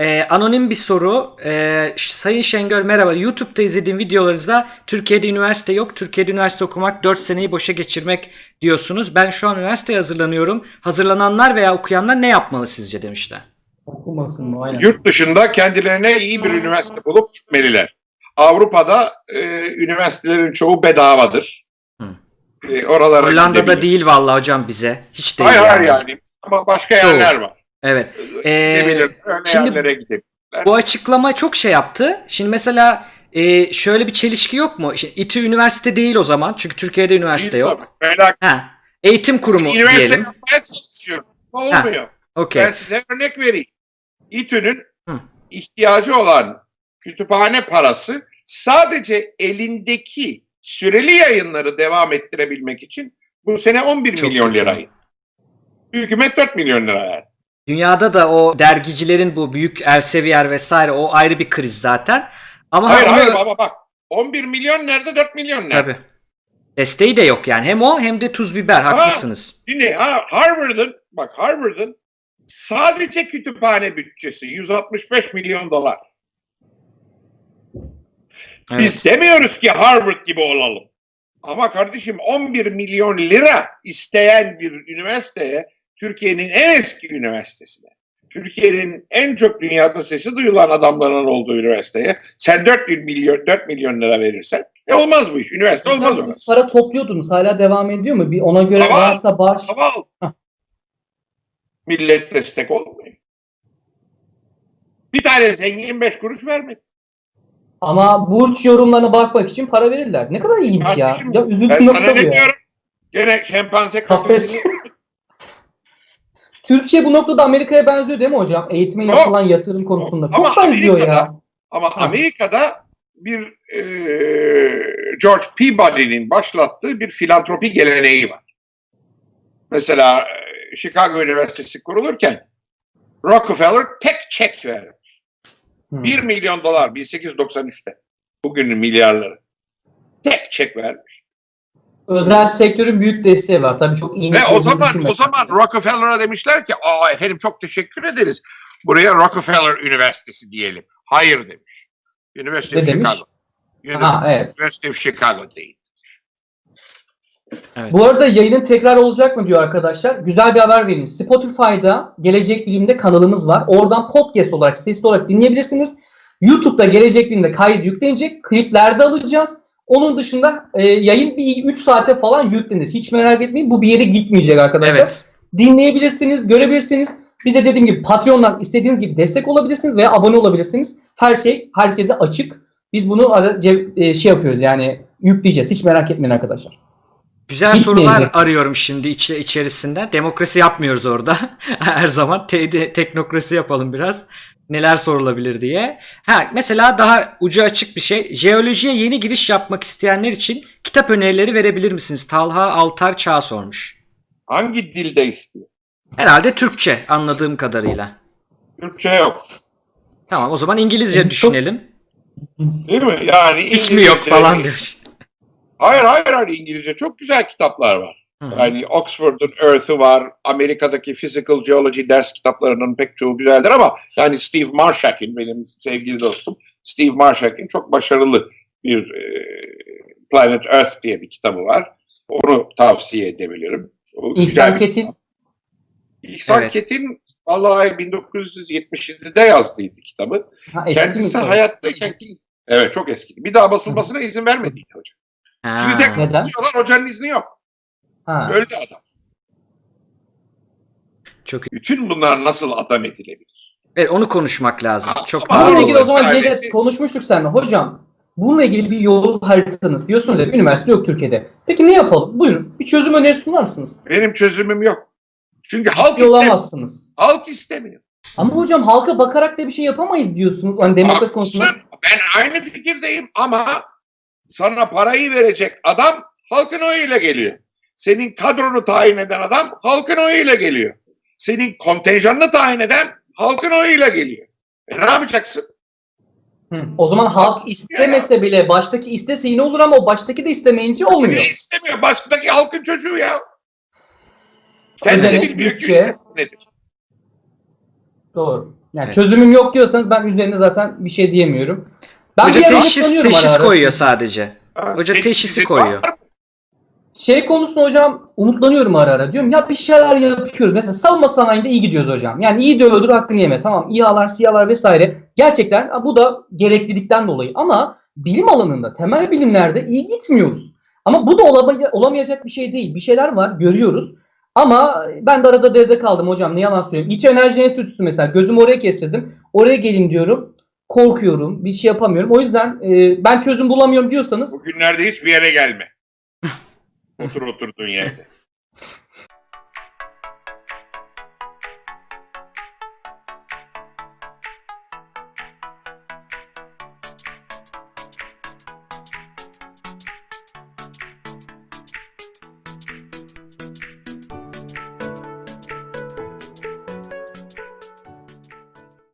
Ee, anonim bir soru. Ş- Sayın Şengör merhaba. YouTube'da izlediğim videolarınızda Türkiye'de üniversite yok. Türkiye'de üniversite okumak 4 seneyi boşa geçirmek diyorsunuz. Ben şu an üniversiteye hazırlanıyorum. Hazırlananlar veya okuyanlar ne yapmalı sizce demişler. Okumasın mı? Aynen. Yurt dışında kendilerine iyi bir üniversite bulup gitmeliler. Avrupa'da e, üniversitelerin çoğu bedavadır. Hı. E, oralara Hollanda'da gidebilir. değil vallahi hocam bize. Hiç değil Hayır yani. hayır yani. Ama başka Çoğu. yerler var. Evet. Ee, Gidebilir. Öyle şimdi- yerlere. Bu açıklama çok şey yaptı. Şimdi mesela e, şöyle bir çelişki yok mu? İşte İTÜ üniversite değil o zaman. Çünkü Türkiye'de üniversite yok. Merak Ha. Eğitim kurumu Üniversite diyelim. çalışıyorum. Olmuyor. Okey. Ben size örnek vereyim. İTÜ'nün ihtiyacı olan kütüphane parası sadece elindeki süreli yayınları devam ettirebilmek için bu sene 11 Çok milyon liraydı. Hükümet 4 milyon lira verdi. Dünyada da o dergicilerin bu büyük Elsevier vesaire o ayrı bir kriz zaten. Ama Hayır onu- hayır baba bak 11 milyon nerede 4 milyon nerede? Tabii. Desteği de yok yani. Hem o hem de tuz biber. Haklısınız. Şimdi ha, Harvard'ın bak Harvard'ın sadece kütüphane bütçesi 165 milyon dolar. Evet. Biz demiyoruz ki Harvard gibi olalım. Ama kardeşim 11 milyon lira isteyen bir üniversiteye, Türkiye'nin en eski üniversitesine, Türkiye'nin en çok dünyada sesi duyulan adamların olduğu üniversiteye sen 4 milyon 4 milyon lira verirsen e olmaz bu iş. Üniversite olmaz Siz orası. para topluyordunuz. Hala devam ediyor mu? Bir ona göre Tamam. varsa bağış. Hah. Millet destek olmuyor. Bir tane zengin 5 kuruş vermedi. Ama burç yorumlarına bakmak için para verirler. Ne kadar ilginç ya. Ya Ben üzüntü sana nokta bu ne ya. diyorum? Gene şempanze Kafes. Türkiye bu noktada Amerika'ya benziyor değil mi hocam? Eğitime Yok. yapılan yatırım konusunda. Çok Ama benziyor Amerika'da- ya. Ama Ha. Amerika'da bir e, George Peabody'nin başlattığı bir filantropi geleneği var. Mesela e, Chicago Üniversitesi kurulurken Rockefeller tek çek vermiş. Hı. 1 milyon dolar 1893'te. Bugünün milyarları. Tek çek vermiş. Özel sektörün büyük desteği var. Tabii çok iyi. Ve o zaman o zaman. Rockefeller'a demişler ki "Aa efendim çok teşekkür ederiz. Buraya Rockefeller Üniversitesi diyelim." Hayır demiş. University Ne of demiş? Chicago. Ha, evet. University of Chicago değil. Evet. Bu arada yayının tekrar olacak mı diyor arkadaşlar. Güzel bir haber vereyim. Spotify'da Gelecek Bilim'de kanalımız var. Oradan podcast olarak, sesli olarak dinleyebilirsiniz. YouTube'da Gelecek Bilim'de kayıt yüklenecek. Kliplerde alacağız. Onun dışında e, yayın bir 3 saate falan yüklenir. Hiç merak etmeyin bu bir yere gitmeyecek arkadaşlar. Evet. Dinleyebilirsiniz, görebilirsiniz. Bize dediğim gibi Patreon'dan istediğiniz gibi destek olabilirsiniz veya abone olabilirsiniz. Her şey herkese açık. Biz bunu e, şey yapıyoruz yani yükleyeceğiz. Hiç merak etmeyin arkadaşlar. Güzel Gitmeyecek. sorular arıyorum şimdi içi, içerisinde. Demokrasi yapmıyoruz orada. Her zaman te- teknokrasi yapalım biraz. Neler sorulabilir diye. Ha mesela daha ucu açık bir şey. Jeolojiye yeni giriş yapmak isteyenler için kitap önerileri verebilir misiniz? Talha Altar Çağ sormuş. Hangi dilde istiyor? Herhalde Türkçe anladığım kadarıyla. Türkçe yok. Tamam o zaman İngilizce Çok- düşünelim. Değil mi? Yani Hiç mi yok İngilizce- falan demiş. Hayır hayır hayır İngilizce çok güzel kitaplar var. Hı. Yani Oxford'un Earth'ü var. Amerika'daki Physical Geology ders kitaplarının pek çoğu güzeldir ama yani Steve Marshak'in benim sevgili dostum Steve Marshak'in çok başarılı bir e, Planet Earth diye bir kitabı var. Onu tavsiye edebilirim. O İhsan Ketin İhsan Evet. Ketin vallahi 1977'de yazdıydı kitabı. ha, eski mi? Kendisi hayattayken evet çok eski. Bir daha basılmasına izin vermediydi hocam. Ha. Şimdi tek Neden? basıyorlar hocanın izni yok. Ha. Öldü adam. Çok Bütün bunlar nasıl adam edilebilir? Evet, onu konuşmak lazım. Ama- Çok ama Bununla ilgili o zaman Ailesi- konuşmuştuk seninle. Hocam bununla ilgili bir yol haritanız diyorsunuz ya üniversite yok Türkiye'de. Peki ne yapalım? Buyurun. Bir çözüm önerisi sunar mısınız? Benim çözümüm yok. Çünkü halk Ciddi istemiyor. olamazsınız. Halk istemiyor. Ama hocam halka bakarak da bir şey yapamayız diyorsunuz. Hani demokrasi konusunda. Ben aynı fikirdeyim ama sana parayı verecek adam halkın oyuyla geliyor. Senin kadronu tayin eden adam halkın oyuyla geliyor. Senin kontenjanını tayin eden halkın oyuyla geliyor. E ne yapacaksın? Hı. O zaman halk istemese bile baştaki istese yine olur ama o baştaki de istemeyince olmuyor. istemiyor? Baştaki halkın çocuğu ya. Kendini Ödenek, bilmiyor ki bütçe. nedir. Doğru. Yani Evet. çözümüm yok diyorsanız ben üzerine zaten bir şey diyemiyorum. Ben Hoca bir teşhis teşhis koyuyor sadece. Hoca Seçim teşhisi koyuyor. var mı? Şey konusunda hocam umutlanıyorum ara ara. Diyorum ya bir şeyler yapıyoruz. Mesela savunma sanayinde iyi gidiyoruz hocam. Yani iyi de öldür hakkını yeme. Tamam İHA'lar, SİHA'lar vesaire. Gerçekten bu da gereklilikten dolayı. Ama bilim alanında, temel bilimlerde iyi gitmiyoruz. Ama bu da olama- olamayacak bir şey değil. Bir şeyler var, görüyoruz. Ama ben de arada deride kaldım hocam. Ne yalan söyleyeyim. İTÜ Enerji Enstitüsü mesela. Gözümü oraya kestirdim. Oraya gelin diyorum. Korkuyorum. Bir şey yapamıyorum. O yüzden e, ben çözüm bulamıyorum diyorsanız Bugünlerde hiçbir yere gelme. Contra o Tortonhega.